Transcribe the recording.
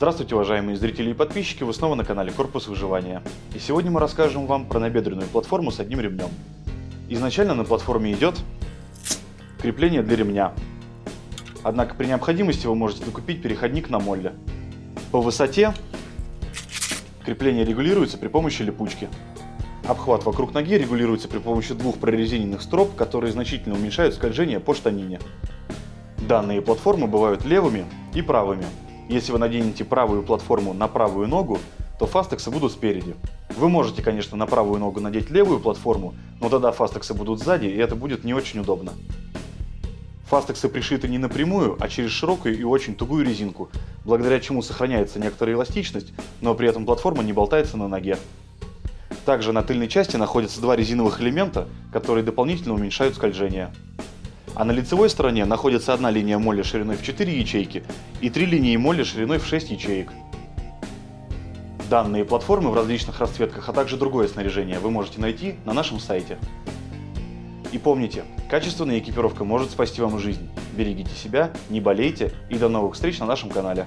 Здравствуйте, уважаемые зрители и подписчики, вы снова на канале Корпус Выживания. И сегодня мы расскажем вам про набедренную платформу с одним ремнем. Изначально на платформе идет крепление для ремня. Однако при необходимости вы можете докупить переходник на молле. По высоте крепление регулируется при помощи липучки. Обхват вокруг ноги регулируется при помощи двух прорезиненных строп, которые значительно уменьшают скольжение по штанине. Данные платформы бывают левыми и правыми. Если вы наденете правую платформу на правую ногу, то фастексы будут спереди. Вы можете, конечно, на правую ногу надеть левую платформу, но тогда фастексы будут сзади, и это будет не очень удобно. Фастексы пришиты не напрямую, а через широкую и очень тугую резинку, благодаря чему сохраняется некоторая эластичность, но при этом платформа не болтается на ноге. Также на тыльной части находятся два резиновых элемента, которые дополнительно уменьшают скольжение. А на лицевой стороне находится одна линия молли шириной в 4 ячейки и три линии молли шириной в 6 ячеек. Данные платформы в различных расцветках, а также другое снаряжение вы можете найти на нашем сайте. И помните, качественная экипировка может спасти вам жизнь. Берегите себя, не болейте и до новых встреч на нашем канале.